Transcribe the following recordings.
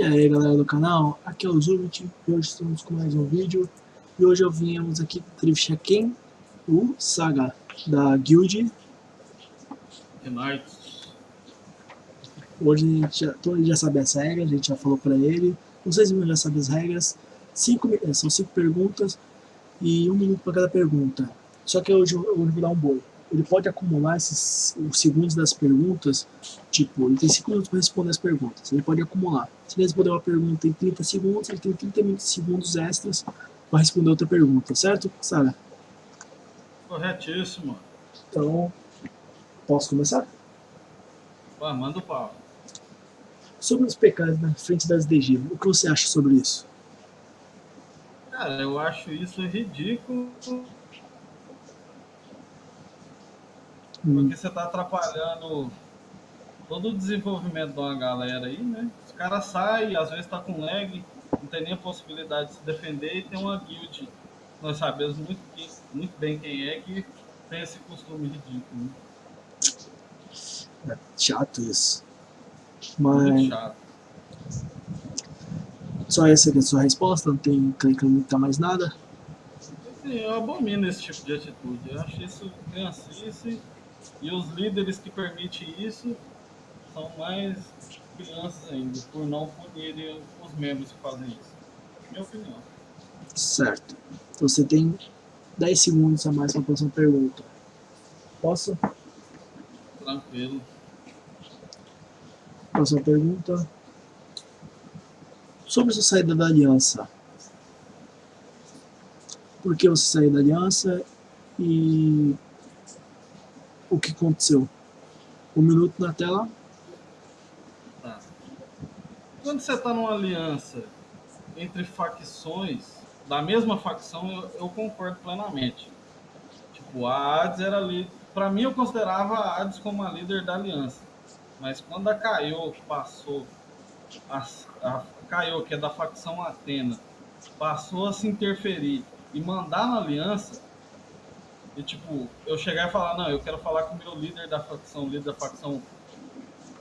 E aí galera do canal, aqui é o Zubit e hoje estamos com mais um vídeo. E hoje eu viemos aqui entrevistar quem? O Saga, da Guild. Unites. Hoje a gente já, ele já sabe as regras, a gente já falou pra ele. Vocês já sabem as regras. Cinco, São cinco perguntas e um minuto para cada pergunta. Só que hoje, hoje eu vou dar um boi ele pode acumular esses os segundos das perguntas, tipo, ele tem 5 minutos para responder as perguntas, ele pode acumular. Se ele responder uma pergunta em 30 segundos, ele tem 30 segundos extras para responder outra pergunta, certo, Sara? Corretíssimo. Então, posso começar? Manda o pau. Sobre os pecados na frente das DG, o que você acha sobre isso? Cara, eu acho isso ridículo Porque você está atrapalhando todo o desenvolvimento de uma galera aí, né? Os caras saem, às vezes tá com lag, não tem nem a possibilidade de se defender e tem uma guild. Nós sabemos muito, muito bem quem é que tem esse costume ridículo. Né? É chato isso. Mas... Muito chato. Só essa é a sua resposta? Não tem que acreditar mais nada? Sim, eu abomino esse tipo de atitude. Eu acho isso criancice e os líderes que permitem isso são mais crianças ainda, por não punirem os membros que fazem isso. Minha opinião. Certo. Então você tem 10 segundos a mais para a próxima pergunta. Posso? Tranquilo. Próxima pergunta. Sobre sua saída da aliança. Por que você saiu da aliança e o que aconteceu. Um minuto na tela. Tá. Quando você está numa aliança entre facções, da mesma facção, eu, eu concordo plenamente. Tipo, a Hades era ali. Para mim, eu considerava a Hades como a líder da aliança. Mas quando a Caio passou, a, a Caio, que é da facção Atena, passou a se interferir e mandar na aliança, e tipo, eu chegar e falar, não, eu quero falar com o meu líder da facção, líder da facção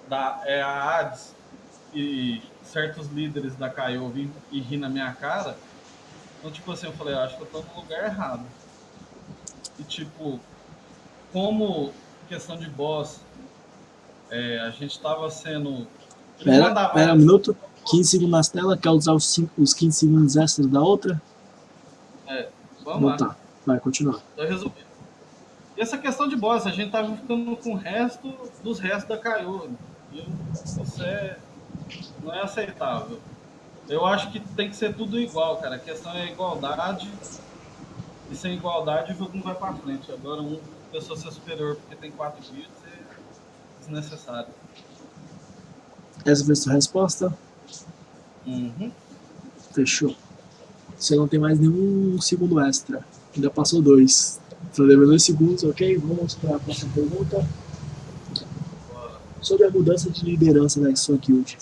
da é a Hades e certos líderes da Caio vim e rir na minha cara. Então, tipo assim, eu falei, eu acho que eu tô no lugar errado. E tipo, como questão de boss, é, a gente tava sendo. Pera, pera um minuto, 15 segundos na tela, quer usar os, 5, os 15 segundos extras da outra? É, vamos Não, lá. Tá. Vai, continua. Então, resumindo. E essa questão de boss, a gente tava ficando com o resto dos restos da Caio. Isso é, não é aceitável. Eu acho que tem que ser tudo igual, cara. A questão é a igualdade. E sem igualdade o jogo não vai pra frente. Agora, uma pessoa ser superior porque tem quatro bits é desnecessário. Essa foi a sua resposta? Uhum. Fechou. Você não tem mais nenhum segundo extra. Ainda passou dois. Só deu dois segundos, ok? Vamos para a próxima pergunta. Sobre a mudança de liderança da sua guild.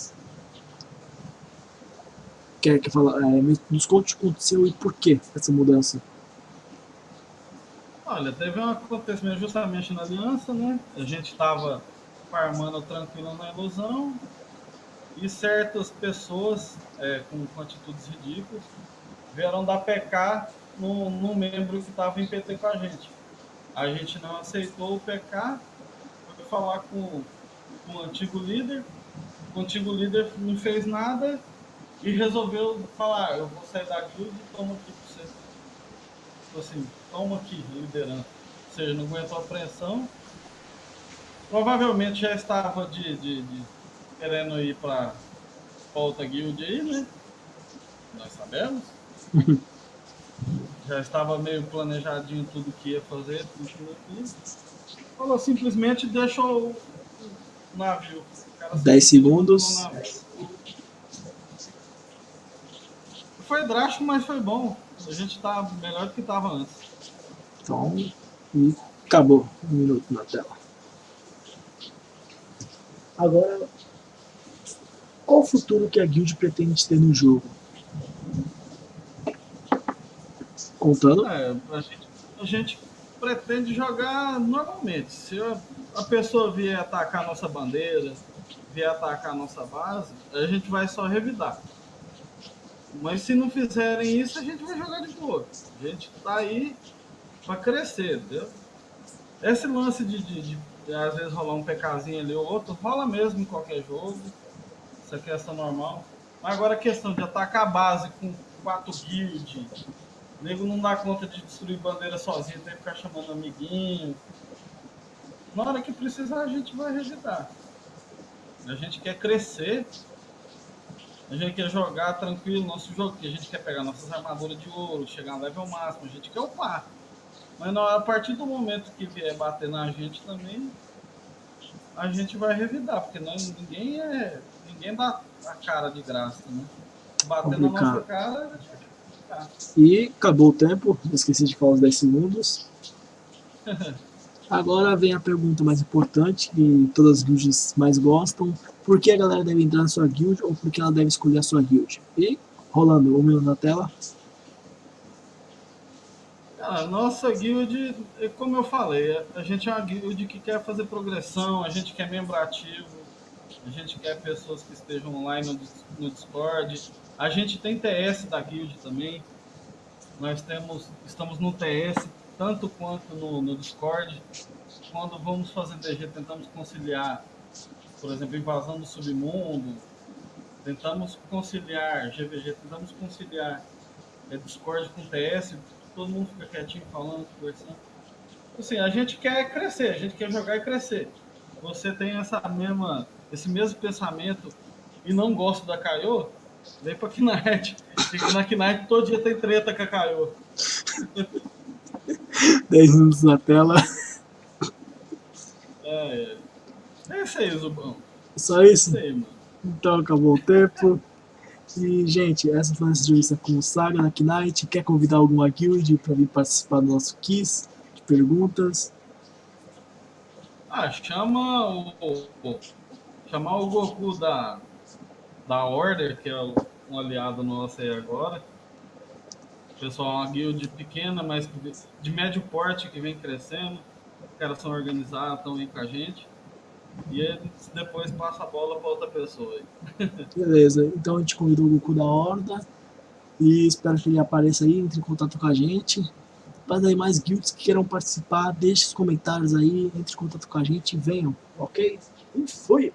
Quer que fala, é, nos conte o que aconteceu e por que essa mudança? Olha, teve um acontecimento justamente na aliança, né? A gente estava farmando tranquilo na ilusão e certas pessoas é, com, atitudes ridículas vieram dar PK no membro que estava em PT com a gente. A gente não aceitou o PK, foi falar com, com o antigo líder, o antigo líder não fez nada e resolveu falar, eu vou sair da guild e toma aqui pra você. Tipo assim, toma aqui, liderança. Ou seja, não aguentou a pressão. Provavelmente já estava de, de, de querendo ir para outra guild aí, né? Nós sabemos. já estava meio planejadinho tudo que ia fazer, tudo Falou simplesmente deixou o navio. 10 segundos. Foi drástico, mas foi bom. A gente tá melhor do que estava antes. Então, e acabou. Um minuto na tela. Agora, qual o futuro que a guild pretende ter no jogo? Contando? É, a gente, a gente pretende jogar normalmente. Se a, pessoa vier atacar a nossa bandeira, vier atacar a nossa base, a gente vai só revidar. Mas se não fizerem isso, a gente vai jogar de boa. A gente tá aí para crescer, entendeu? Esse lance de, de, de, de, às vezes rolar um PKzinho ali ou outro, rola mesmo em qualquer jogo. Isso é questão normal. Mas agora a questão de atacar a base com quatro guild, o nego não dá conta de destruir bandeira sozinho, tem que ficar chamando amiguinho. Na hora que precisar, a gente vai revidar. A gente quer crescer, a gente quer jogar tranquilo nosso jogo, porque a gente quer pegar nossas armaduras de ouro, chegar no level máximo, a gente quer upar. Mas não, a partir do momento que vier bater na gente também, a gente vai revidar, porque nós, ninguém é. Ninguém dá a cara de graça, né? Bater na nossa cara, a gente E acabou o tempo, esqueci de falar os 10 segundos. Agora vem a pergunta mais importante, que todas as guilds mais gostam. Por que a galera deve entrar na sua guild ou por que ela deve escolher a sua guild? E, rolando um minuto na tela. A nossa guild, é como eu falei, a gente é uma guild que quer fazer progressão, a gente quer membro ativo, a gente quer pessoas que estejam online no, Discord. A gente tem TS da guild também. Nós temos, estamos no TS tanto quanto no, no Discord. Quando vamos fazer DG, tentamos conciliar, por exemplo, invasão do submundo, tentamos conciliar GVG, tentamos conciliar é, Discord com TS, todo mundo fica quietinho falando, conversando. Assim, a gente quer crescer, a gente quer jogar e crescer. Você tem essa mesma, esse mesmo pensamento e não gosta da Kaiô, vem pra Knight. Na Knight todo dia tem treta com a Kaiô. 10 minutos na tela. É, é. É isso aí, Zubão. Só isso? É isso aí, mano. Então acabou o tempo. E, gente, essa foi a nossa entrevista com o Saga na Knight. Quer convidar alguma guild para vir participar do nosso quiz de perguntas? Ah, chama o, o, chamar o Goku da, da Order, que é um aliado nosso aí agora. Pessoal, uma guild pequena, mas de médio porte que vem crescendo. Os caras são organizados, estão aí com a gente. E depois passa a bola para outra pessoa. Beleza, então a gente convidou o Goku da Horda. E espero que ele apareça aí, entre em contato com a gente. Para daí mais guilds que queiram participar, deixe os comentários aí, entre em contato com a gente e venham, ok? E fui!